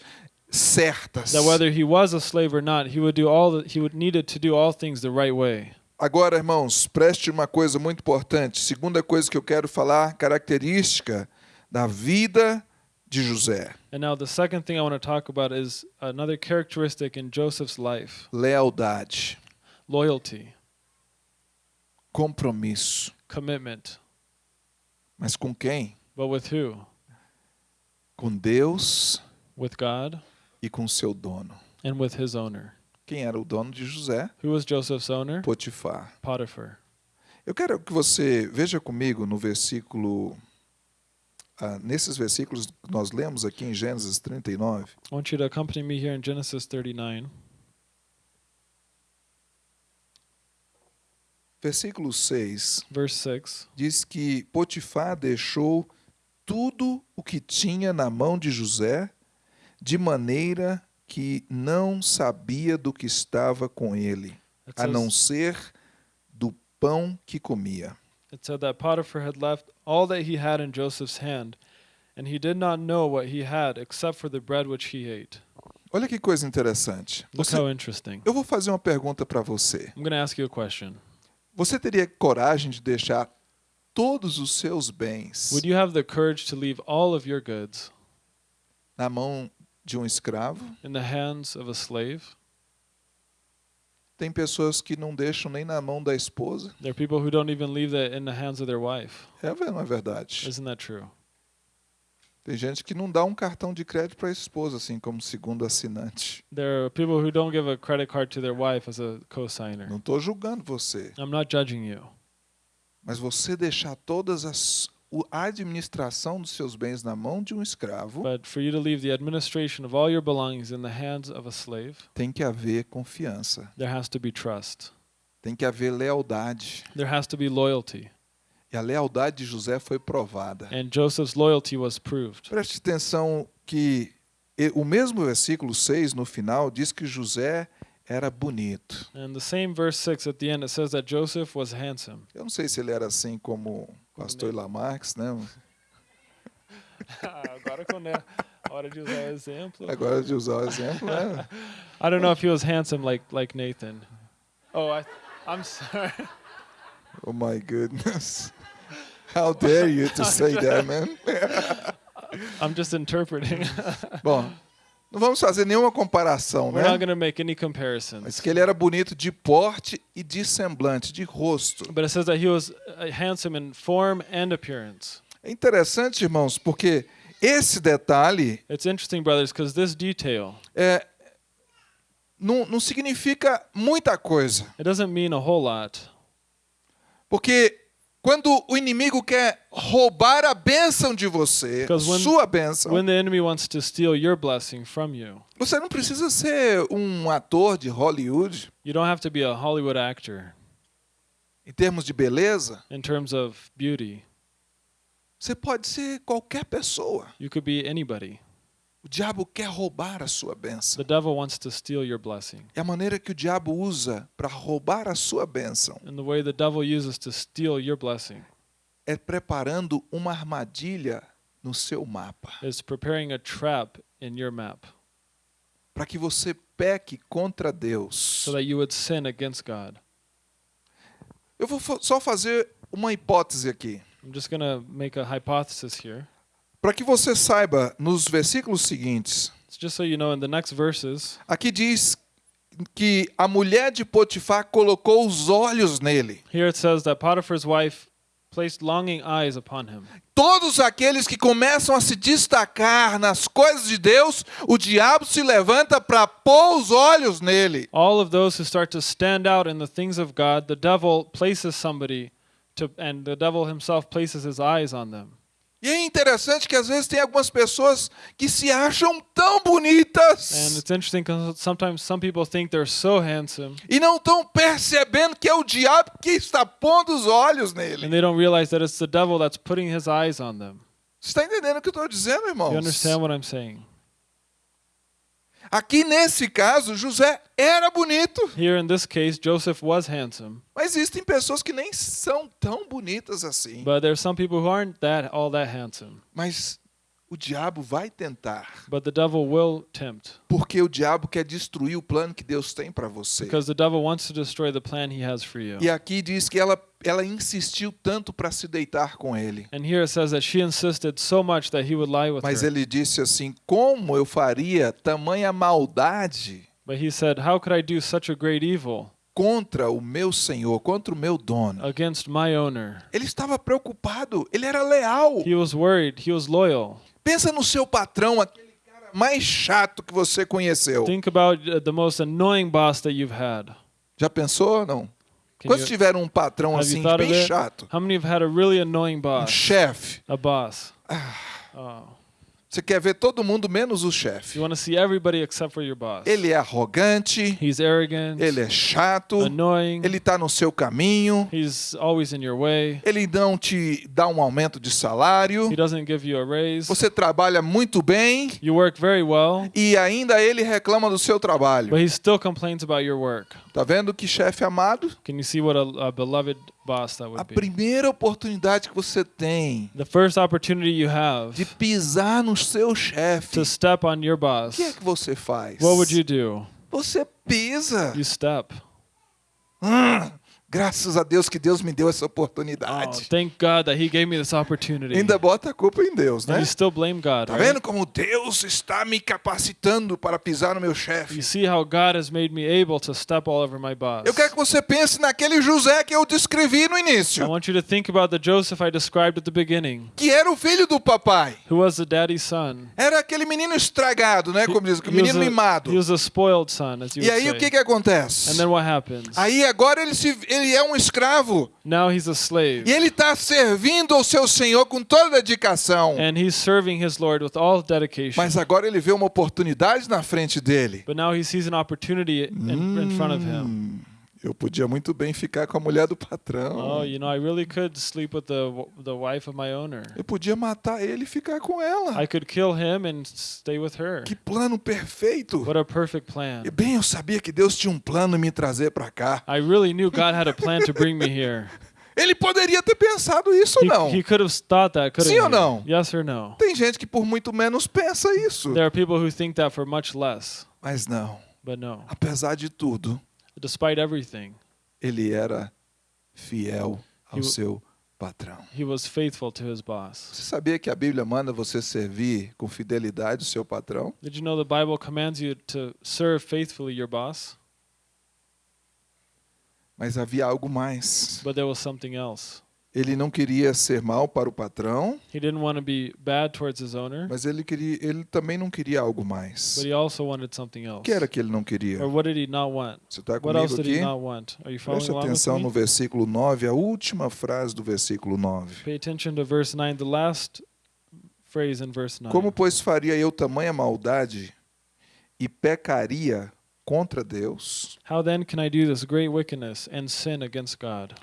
certas. that whether he was a slave or not, he would do all the, he would needed to do all things the right way. Agora, irmãos, preste uma coisa muito importante. Segunda coisa que eu quero falar, característica da vida de José: And now the second thing I want to talk about is another characteristic in Joseph's life, lealdade, loyalty, compromisso. commitment. Mas com quem? But with who? Com Deus With God e com seu dono. and with his owner. Quem era o dono de José? Who was Joseph's owner? Potifar. Potiphar. Eu quero que você veja comigo no versículo. ah, nesses versículos que nós lemos aqui em Gênesis 39. I want you to accompany me here in Genesis 39. Versículo 6 Verse 6. diz que Potifar deixou tudo o que tinha na mão de José, de maneira que não sabia do que estava com ele, It a não says, ser do pão que comia. it said that Potiphar had left all that he had in Joseph's hand, and he did not know what he had except for the bread which he ate. Olha que coisa interessante. Look Você- how interesting. eu vou fazer uma pergunta para você. I'm going to ask you a question. Você teria coragem de deixar todos os seus bens Would you have the courage to leave all of your goods na mão de um escravo? in the hands of a slave? Tem pessoas que não deixam nem na mão da esposa. There are people who don't even leave that in the hands of their wife. É não é verdade? Isn't that true? Tem gente que não dá um cartão de crédito para a esposa, assim como segundo assinante. There are people who don't give a credit card to their wife as a co-signer. Não estou julgando você, I'm not judging you. mas você deixar todas as a administração dos seus bens na mão de um escravo But for you to leave the administration of all your belongings in the hands of a slave, tem que haver confiança, there has to be trust. tem que haver lealdade. There has to be loyalty. E a lealdade de José foi provada. And Joseph's loyalty was proved. Preste atenção que o mesmo versículo 6 no final diz que José era bonito. And the same verse 6 at the end, it says that Joseph was handsome. Eu não sei se ele era assim como o pastor Lamarx, né? Agora quando é hora de usar exemplo. Agora de usar o exemplo, né? I don't know if he was handsome like like Nathan. Oh, I I'm sorry. Oh my goodness. How dare you to say that, man? I'm just interpreting. Bom, não vamos fazer nenhuma comparação, We're not né? going to make any Mas comparisons. que ele era bonito de porte e de semblante, de rosto. But it says that he was uh, handsome in form and appearance. É interessante, irmãos, porque esse detalhe It's interesting, brothers, because this detail é, não, não significa muita coisa. it doesn't mean a whole lot. Porque quando o inimigo quer roubar a bênção de você, when- sua bênção, When the enemy wants to steal your blessing from you, você não precisa ser um ator de Hollywood you don't have to be a Hollywood actor em termos de beleza. in terms of beauty. Você pode ser qualquer pessoa. You could be anybody. O diabo quer roubar a sua bênção. The devil wants to steal your blessing. E a maneira que o diabo usa para roubar a sua bênção And the way the devil uses to steal your blessing é preparando uma armadilha no seu mapa, is preparing a trap in your map para que você peque contra Deus so that you would sin against God Eu vou só fazer uma hipótese aqui. I'm just going to make a hypothesis here. Para que você saiba, nos versículos seguintes, just so you know, in the next verses, aqui diz que a mulher de Potifar colocou os olhos nele. here it says that Potiphar's wife placed longing eyes upon him. Todos aqueles que começam a se destacar nas coisas de Deus, o diabo se levanta para pôr os olhos nele. All of those who start to stand out in the things of God, the devil places somebody to, and the devil himself places his eyes on them. E é interessante que às vezes tem algumas pessoas que se acham tão And bonitas it's interesting because sometimes some people think they're so handsome e não estão percebendo que é o diabo que está pondo os olhos and nele. they don't realize that it's the devil that's putting his eyes on them. Você está entendendo o que eu estou dizendo, You irmãos? understand what I'm saying? Aqui nesse caso, José era bonito, Here in this case, Joseph was handsome, mas existem pessoas que nem são tão bonitas assim. but there's some people who aren't that all that handsome. Mas o diabo vai tentar, But the devil will tempt porque o diabo quer destruir o plano que Deus tem para você. because the devil wants to destroy the plan he has for you. E aqui diz que ela, ela insistiu tanto para se deitar com ele. And here it says that she insisted so much that he would lie with Mas ele disse assim: Como eu faria tamanha maldade But he said, How could I do such a great evil contra o meu senhor, contra o meu dono? against my owner? Ele estava preocupado, ele era leal. He was worried, he was loyal. Pensa no seu patrão, aquele cara mais chato que você conheceu. Think about uh, the most annoying boss that you've had. Já pensou? Não. Can Quantos you- tiveram um patrão assim, bem chato? How many have had a really annoying Um boss? chefe. A boss. Ah. Oh. Você quer ver todo mundo menos o chefe. You want to see everybody except for your boss. Ele é arrogante, He's arrogant, ele é chato, annoying, ele está no seu caminho, he's always in your way, ele não te dá um aumento de salário, he doesn't give you a raise. você trabalha muito bem You work very well, e ainda ele reclama do seu trabalho. but he still complains about your work. Tá vendo que chefe amado? Can you see what a, a beloved boss that A primeira oportunidade que você tem The first opportunity you have de pisar no seu chefe, to step on your o boss, que é que você faz? what would you do? Você pisa. You step. Hum, graças a Deus que Deus me deu essa Oh, oportunidade. thank God that He gave me this opportunity. Ainda bota a culpa em Deus, And né? you still blame God. Tá right? vendo como Deus está me capacitando para pisar no meu You chefe? see how God has made me able to step all over my boss. Eu quero que você pense naquele José que eu descrevi no I início, want you to think about the Joseph I described at the beginning, que era o filho do papai. who was the daddy's son. Era aquele menino estragado, né? Como diz, o menino mimado. He was a spoiled son, as you E aí say. o que que acontece? And then what happens? Aí agora ele, se, ele é um escravo now he's a slave. e ele está servindo ao seu senhor com toda dedicação. And he's serving his Lord with all dedication. Mas agora ele vê uma oportunidade na frente dele. but now he sees an opportunity in, in front of him. Eu podia muito bem ficar com a mulher do patrão. Oh, you know, I really could sleep with the the wife of my owner. Eu podia matar ele e ficar com ela. I could kill him and stay with her. Que plano perfeito. What a perfect plan. E bem, eu sabia que Deus tinha um plano me trazer para cá. I really knew God had a plan to bring me here. Ele poderia ter pensado isso ou não? he could have thought that, couldn't Sim ou não? Yes or no? Tem gente que por muito menos pensa isso. There are people who think that for much less, Mas não. but no. Apesar de tudo, Despite everything, ele era fiel ao He- seu patrão. he was faithful to his boss. Você sabia que a Bíblia manda você servir com fidelidade o seu patrão? Did you know the Bible commands you to serve faithfully your boss? Mas havia algo mais. But there was something else. Ele não queria ser mal para o patrão, He didn't want to be bad towards his owner, mas ele queria, ele também não queria algo mais. but he also wanted something O else. que era que ele não queria? Or what did he not want? Você está What else comigo did he aqui? not want? Are you following Preste atenção no versículo 9, a última frase do versículo 9. Pay attention to verse 9, the last phrase in verse 9. Como, pois, faria eu tamanha maldade e pecaria contra Deus? How then can I do this great wickedness and sin against God?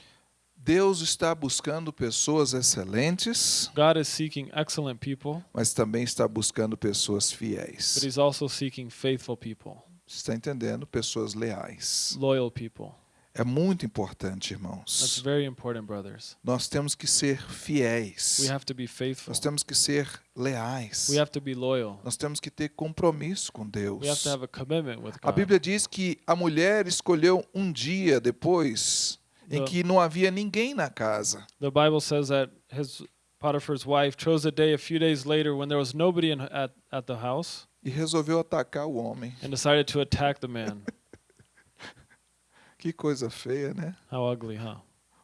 Deus está buscando pessoas excelentes, God is seeking excellent people, mas também está buscando pessoas but fiéis. he's also seeking faithful people, está entendendo? Pessoas leais. loyal people. É muito importante, That's irmãos. very important, brothers. Nós temos que ser fiéis. We have to be faithful. Nós temos que ser leais. We have to be loyal. Nós temos que ter compromisso com Deus. We have to have a commitment with A God. Bíblia diz que a mulher escolheu um dia depois em The- que não havia ninguém na casa. The Bible says that his Potiphar's wife chose a day a few days later when there was nobody in, at, at the house E resolveu atacar o homem. and decided to attack the man. Que coisa feia, né? How ugly, huh?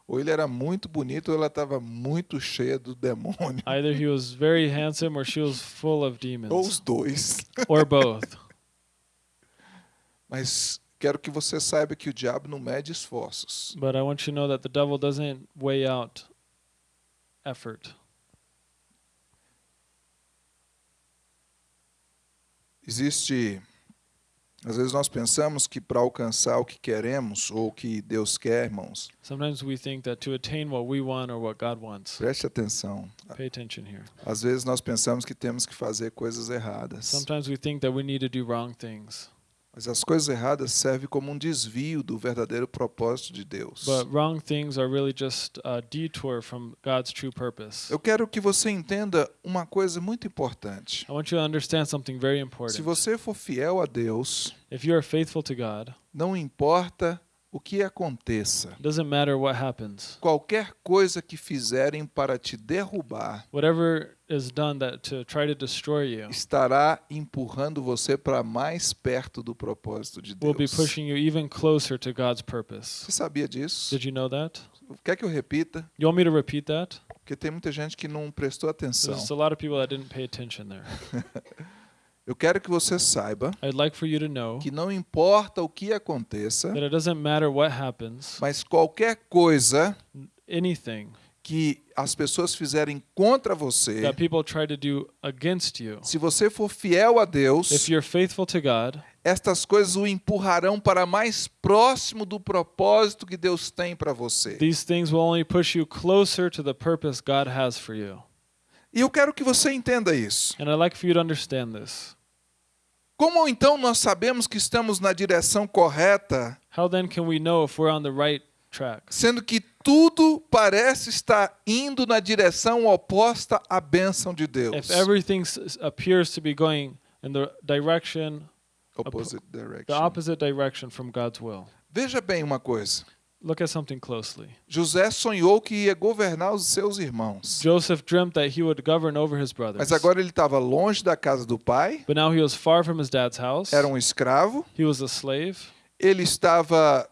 Ou ele era muito bonito ou ela estava muito cheia do demônio. Either he was very handsome or she was full of Ou os demons, dois. or both. Mas quero que você saiba que o diabo não mede esforços. But I want you to know that the devil doesn't weigh out effort. Existe. Às vezes nós pensamos que para alcançar o que queremos ou o que Deus quer, irmãos, Sometimes we think that to attain what we want or what God wants, preste atenção. pay attention here. Às vezes nós pensamos que temos que fazer coisas erradas. Sometimes we think that we need to do wrong things, Mas as coisas erradas servem como um desvio do verdadeiro propósito de Deus. but wrong things are really just a detour from God's true purpose. Eu quero que você entenda uma coisa muito importante. I want you to understand something very Se important. você for fiel a Deus, If you are faithful to God, não importa o que aconteça, doesn't matter what happens. qualquer coisa que fizerem para te derrubar Whatever is done that to try to destroy you estará empurrando você para mais perto do propósito de will be Deus. pushing you even closer to God's purpose. Você sabia disso? Did you know that? Quer que eu repita? You want me to repeat that? Porque tem muita gente que não prestou atenção. There's a lot of people that didn't pay attention there. Eu quero que você saiba I'd like for you to know que não importa o que aconteça, that it doesn't matter what happens, mas qualquer coisa anything que as pessoas fizerem contra você, that people try to do against you, se você for fiel a Deus, God, estas coisas o empurrarão para mais próximo do propósito que Deus tem para você. these things will only push you closer to the purpose God has for you. E eu quero que você entenda isso. And I'd like for you to understand this. Como então nós sabemos que estamos na direção correta, How then can we know if we're on the right track? sendo que tudo parece estar indo na direção oposta à bênção de Deus? If everything appears to be going in the direction, Opposite the direction. opposite direction from God's will. Veja bem uma coisa. Look at something closely. José sonhou que ia governar os seus irmãos. Joseph dreamt that he would govern over his brothers. Mas agora ele estava longe da casa do pai, But now he was far from his dad's house. era um escravo, He was a slave. ele estava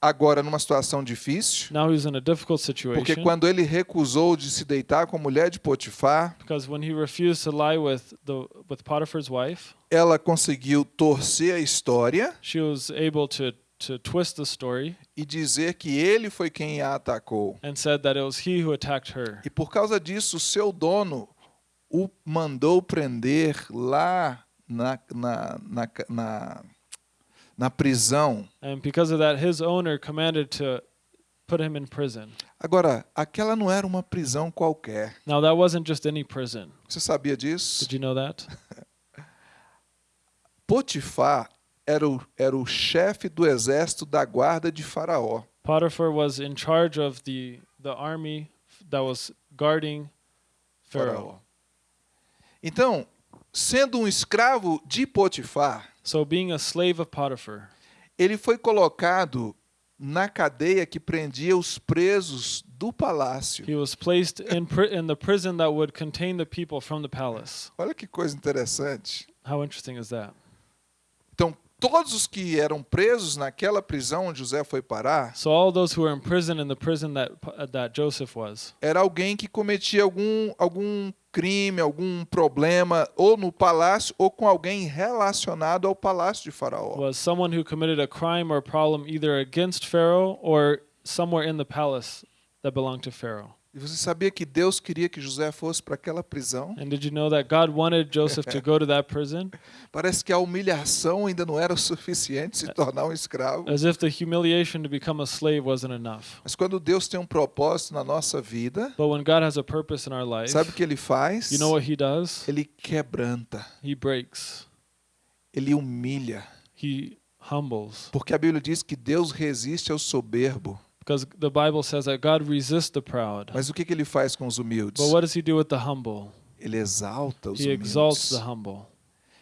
agora numa situação difícil, Now he was in a difficult porque situation quando ele recusou de se deitar com a mulher de Potifar, because when he refused to lie with the with Potiphar's wife, ela conseguiu torcer a história she was able to to twist the story e dizer que ele foi quem a atacou. and said that it was he who attacked her. E por causa disso, o seu dono o mandou prender lá na, na, na, na, na prisão. And because of that, his owner commanded to put him in prison. Agora, aquela não era uma prisão qualquer. Now that wasn't just any prison. Você sabia disso? Did you know that? Potifar era o, era o chefe do exército da guarda de Faraó. Potiphar was in charge of the the army that was guarding Pharaoh. Então, sendo um escravo de Potifar, So being a slave of Potiphar, ele foi colocado na cadeia que prendia os presos do palácio. he was placed in in the prison that would contain the people from the palace. Olha que coisa interessante. How interesting is that? Então, todos os que eram presos naquela prisão onde José foi parar, So all those who were in prison in the prison that uh, that Joseph was era alguém que cometia algum, algum crime, algum problema, ou no palácio, ou com alguém relacionado ao palácio de Faraó. was someone who committed a crime or problem either against Pharaoh or somewhere in the palace that belonged to Pharaoh. E você sabia que Deus queria que José fosse para aquela prisão? And did you know that God wanted Joseph to go to that prison? Parece que a humilhação ainda não era o suficiente se tornar um escravo. As if the humiliation to become a slave wasn't enough. Mas quando Deus tem um propósito na nossa vida, But when God has a purpose in our life, sabe o que ele faz? you know what he does? Ele quebranta, He breaks. ele humilha. He humbles. Porque a Bíblia diz que Deus resiste ao soberbo. Because the Bible says that God resists the proud. Mas o que, que ele faz com os humildes? But what does he do with the humble? Ele exalta os He exalts humildes. the humble.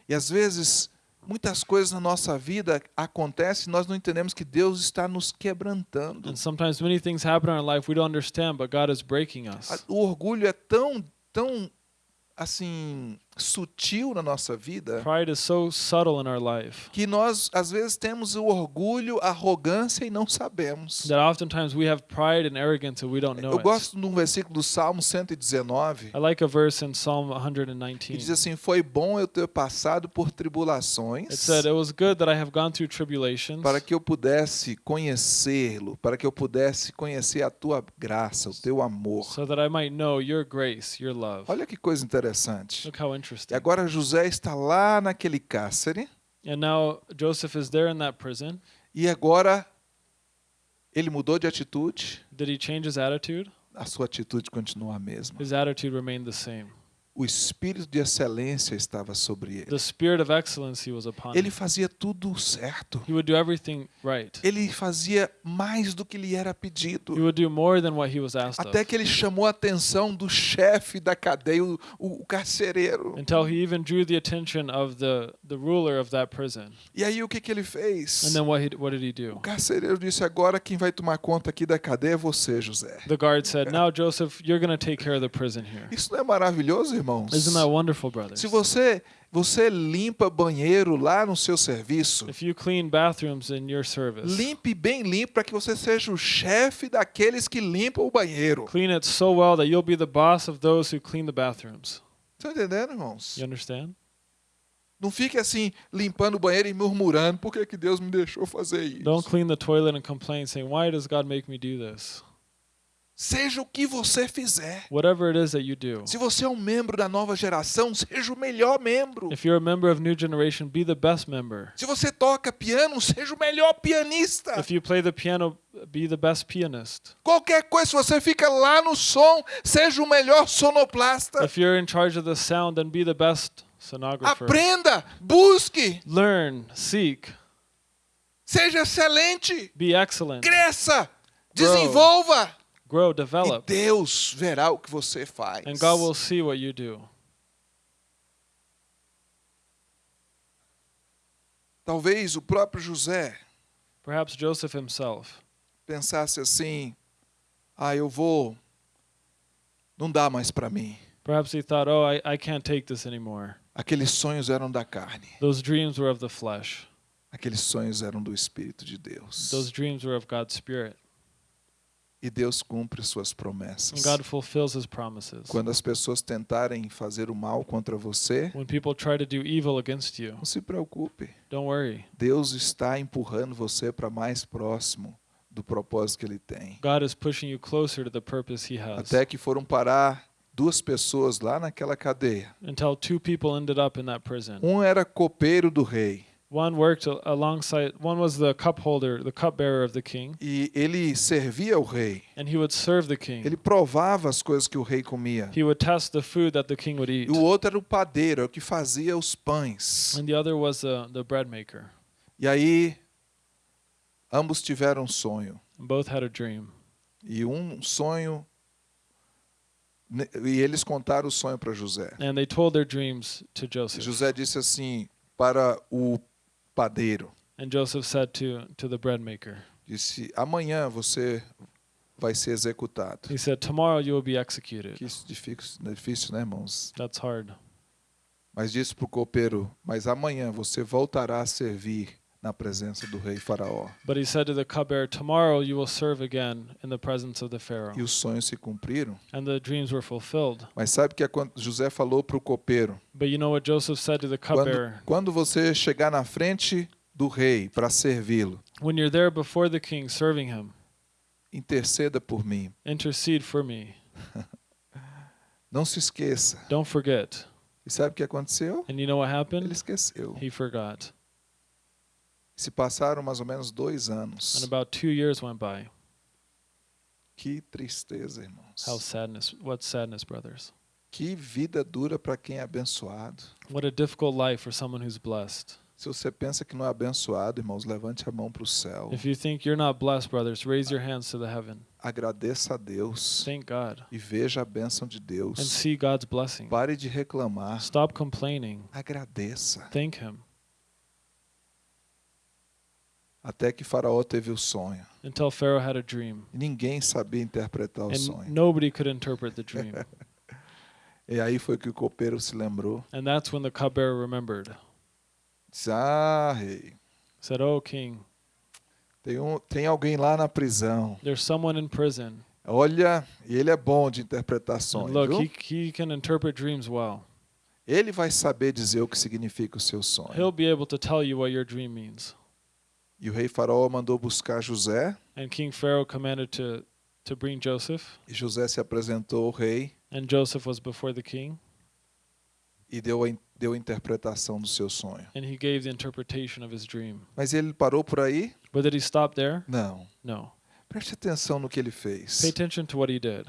E às vezes muitas coisas na nossa vida acontecem e nós não entendemos que Deus está nos quebrantando. And sometimes many things happen in our life we don't understand, but God is breaking us. O orgulho é tão, tão assim sutil na nossa vida Pride is so subtle in our life que nós às vezes temos o orgulho, a arrogância e não sabemos. that oftentimes we have pride and arrogance and we don't know Eu it. gosto de um versículo do Salmo 119 I like a verse in Psalm que 119. diz assim: Foi bom eu ter passado por It tribulações said, It was good that I have gone through tribulations para que eu pudesse conhecê-lo, para que eu pudesse conhecer a tua graça, o teu amor. so that I might know your grace, your love. Olha que coisa interessante. Look how E interesting. agora José está lá naquele cárcere And now Joseph is there in that prison. e agora ele mudou de atitude, Did he change his attitude? a sua atitude continua a mesma. His attitude remained the same. O espírito de excelência estava sobre ele. The spirit of excellency was upon Ele him. fazia tudo certo. He would do everything right. Ele fazia mais do que lhe era He pedido. would do more than what he was asked Até of. que ele chamou a atenção do chefe da cadeia, o, o, o carcereiro. Until he even drew the attention of the, the ruler of that prison. E aí o que, que ele fez? And then what, he, what did he do? O carcereiro disse: Agora quem vai tomar conta aqui da cadeia é você, José. The guard said, Now, Joseph, you're going to take care of the prison here. Isso não é maravilhoso, irmãos? Isn't that wonderful, brothers? Se você você limpa banheiro lá no seu serviço, If you clean bathrooms in your service, limpe bem limpo para que você seja o chefe daqueles que limpam o banheiro. clean it so well that you'll be the boss of those who clean the bathrooms. Estão entendendo, irmãos? You understand? Não fique assim limpando o banheiro e murmurando: por que, que Deus me deixou fazer isso? Don't clean the toilet and complain, saying, Why does God make me do this? Seja o que você fizer. Whatever it is that you do. Se você é um membro da nova geração, seja o melhor membro. If you're a member of New Generation, be the best member. Se você toca piano, seja o melhor pianista. If you play the piano, be the best pianist. Qualquer coisa, se você fica lá no som, seja o melhor sonoplasta. If you're in charge of the sound, then be the best sonographer. Aprenda, busque, Learn, seek, seja excelente, be excellent, cresça, desenvolva. Grow, E develop, Deus verá o que você faz. and God will see what you do. Talvez o próprio José Perhaps Joseph himself pensasse assim: ah, eu vou, não dá mais para mim. Perhaps he thought, oh, I, I can't take this anymore. Aqueles sonhos eram da carne, Those dreams were of the flesh, aqueles sonhos eram do Espírito de Deus. those dreams were of God's Spirit. E Deus cumpre suas promessas. God fulfills his promises. Quando as pessoas tentarem fazer o mal contra você, When people try to do evil against you, não se preocupe. don't worry. Deus está empurrando você para mais próximo do propósito que Ele tem. God is pushing you closer to the purpose he has. Até que foram parar duas pessoas lá naquela cadeia. Until two people ended up in that prison. Um era copeiro do rei One worked alongside, one was the cup holder, the cup bearer of the king, e ele servia o rei. and he would serve the king. Ele provava as coisas que o rei comia. He would test the food that the king would eat. E o outro era o padeiro, é o que fazia os pães. And the other was the, the bread maker. E aí ambos tiveram um sonho. And both had a dream. E um sonho e eles contaram o sonho para José. And they told their dreams to Joseph. José disse assim para o padeiro, And Joseph said to, to the bread maker, disse: "Amanhã você vai ser executado". he said, Tomorrow you will be executed. Que isso difícil, difícil, né, irmãos? That's hard. Mas disse para o copeiro: "Mas amanhã você voltará a servir na presença do rei Faraó". But he said to the cupbearer, Tomorrow you will serve again in the presence of the Pharaoh. E os sonhos se cumpriram. And the dreams were fulfilled. Mas sabe que é quando José falou para o copeiro: But you know what Joseph said to the quando, cupbearer? quando você chegar na frente do rei para servi-lo, When you're there before the king serving him, interceda por mim. intercede for me. Não se esqueça. Don't forget. E sabe o que aconteceu? And you know what Ele happened? esqueceu. He forgot. Se passaram mais ou menos dois And anos. about two years went by. Que tristeza, irmãos. How sadness, what sadness, brothers. Que vida dura para quem é abençoado. What a difficult life for someone who's blessed. Se você pensa que não é abençoado, irmãos, levante a mão para o céu. If you think you're not blessed, brothers, raise your hands to the heaven. Agradeça a Deus Thank God. e veja a bênção de And Deus. see God's blessing. Pare de reclamar. Stop complaining. Agradeça. Thank Him. Até que Faraó teve o sonho. until Pharaoh had a dream. E ninguém sabia interpretar o And sonho. nobody could interpret the dream. E aí foi que o copeiro se lembrou. and that's when the cupbearer remembered. Disse: Ah, rei, Said, Oh, king, tem, um, tem alguém lá na prisão. there's someone in prison. Olha, ele é bom de interpretar And sonhos. look, viu? he, he can interpret dreams well. Ele vai saber dizer o que significa o seu sonho. He'll be able to tell you what your dream means. E o rei Faraó mandou buscar José, And King Pharaoh commanded to, to bring Joseph. e José se apresentou ao rei And Joseph was before the king. e deu a, deu a interpretação do seu sonho. And he gave the interpretation of his dream. Mas ele parou por aí? But did he stop there? Não. No. Preste atenção no que ele Pay fez. attention to what he did.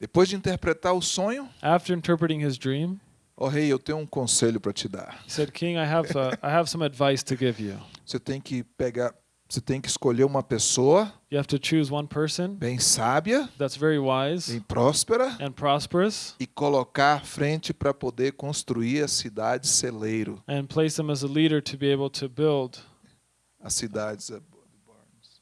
Depois de interpretar o sonho, After interpreting his dream, ó rei, eu tenho um conselho para te dar. he said, King, I have, uh, I have some advice to give you. Você tem que pegar, você tem que escolher uma pessoa You have to choose one person bem sábia, that's very wise bem próspera and prosperous e colocar frente para poder construir a cidade celeiro. and place them as a leader to be able to build As cidades eh,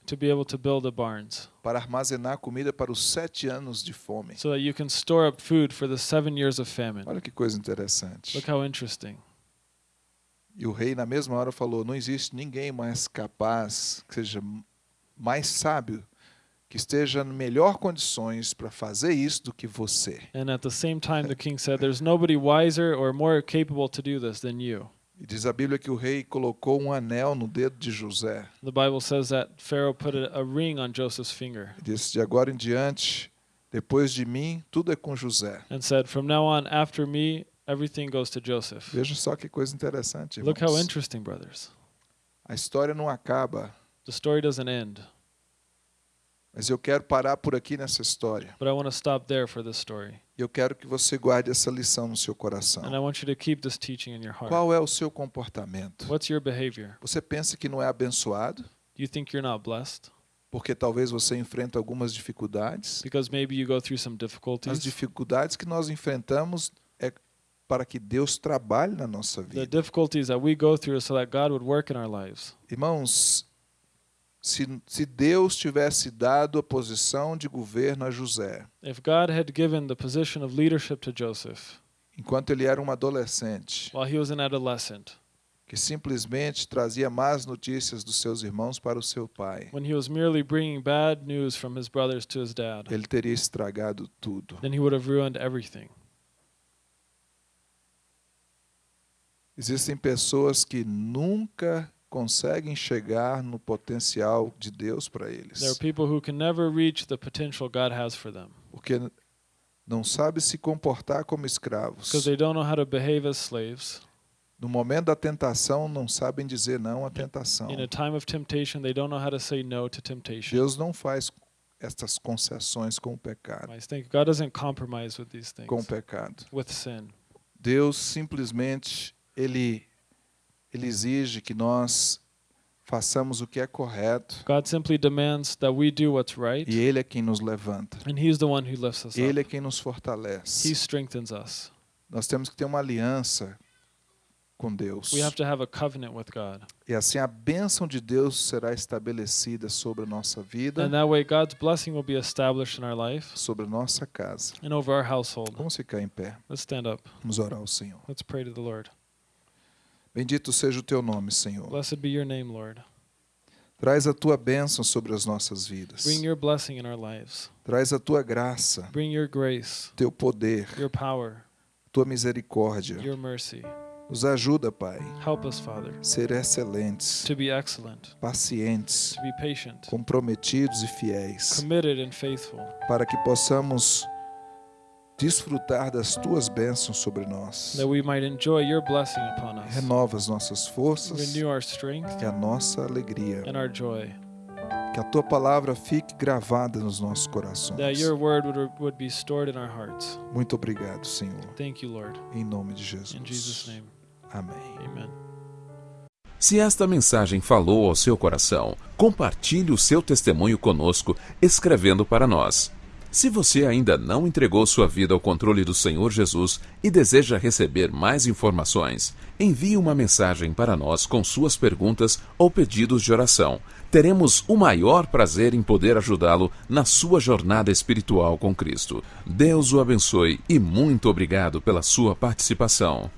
to be able to build barns para armazenar comida para os sete anos de fome. so that you can store up food for the seven years of famine. Olha que coisa interessante. Look how interesting. E o rei, na mesma hora, falou: Não existe ninguém mais capaz, que seja mais sábio, que esteja em melhor condições para fazer isso do que você. And at the same time, the king said, There's nobody wiser or more capable to do this than you. E diz a Bíblia que o rei colocou um anel no dedo de José. The Bible says that Pharaoh put a, a ring on Joseph's finger E disse: De agora em diante, depois de mim, tudo é com José. and said, From now on, after me, everything goes to Joseph. Veja só que coisa interessante. Look how interesting, brothers. A história não acaba, The story doesn't end, mas eu quero parar por aqui nessa história. but I want to stop there for this story. Eu quero que você guarde essa lição no seu And I coração. want you to keep this teaching in your heart. Qual é o seu comportamento? What's your behavior? Você pensa que não é abençoado? Do you think you're not blessed? Porque talvez você enfrenta algumas dificuldades. Because maybe you go through some As difficulties. dificuldades que nós enfrentamos é para que Deus trabalhe na nossa vida. Irmãos, se, se Deus tivesse dado a posição de governo a José, If God had given the position of leadership to Joseph enquanto ele era um adolescente, while he was an adolescent, que simplesmente trazia más notícias dos seus irmãos para o seu pai, when he was merely bringing bad news from his brothers to his dad, ele teria estragado tudo. then he would have ruined everything. Existem pessoas que nunca conseguem chegar no potencial de Deus para eles, There are people who can never reach the potential God has for them porque não sabem se comportar como escravos. because they don't know how to behave as slaves. No momento da tentação, não sabem dizer não à tentação. In a time of temptation, they don't know how to say no to temptation. Deus não faz estas concessões com o pecado, I think God doesn't compromise with these com o things, pecado. with sin. Deus simplesmente ele ele exige que nós façamos o que é correto God simply demands that we do what's right, e ele é quem nos levanta. and He's the one who lifts us Ele é quem nos He fortalece. strengthens us. Nós temos que ter uma aliança com Deus. We have to have a covenant with God. E assim a bênção de Deus será estabelecida sobre a nossa vida, And that way, God's blessing will be established in our life sobre a nossa casa. and over our household. Vamos ficar em pé. Let's stand up. Vamos orar ao Senhor. Let's pray to the Lord. Bendito seja o teu nome, Senhor. Blessed be your name, Lord. Traz a tua bênção sobre as nossas vidas. Bring your blessing in our lives. Traz a tua graça, Bring your grace, teu poder, your power, tua misericórdia. your mercy. Nos ajuda, Pai, Help us, Father, ser excelentes, to be excellent, pacientes, to be patient, comprometidos e fiéis, committed, and faithful, para que possamos desfrutar das tuas bênçãos sobre nós. that we might enjoy your blessing upon us. Renova as nossas forças Renew our strength e a nossa alegria. and our joy. Que a tua palavra fique gravada nos nossos That corações. your word would, would be stored in our hearts. Muito obrigado, Senhor. Thank you, Lord. Em nome de Jesus. In Jesus' name, Amém. amen. Se esta mensagem falou ao seu coração, compartilhe o seu testemunho conosco escrevendo para nós. Se você ainda não entregou sua vida ao controle do Senhor Jesus e deseja receber mais informações, envie uma mensagem para nós com suas perguntas ou pedidos de oração. Teremos o maior prazer em poder ajudá-lo na sua jornada espiritual com Cristo. Deus o abençoe e muito obrigado pela sua participação.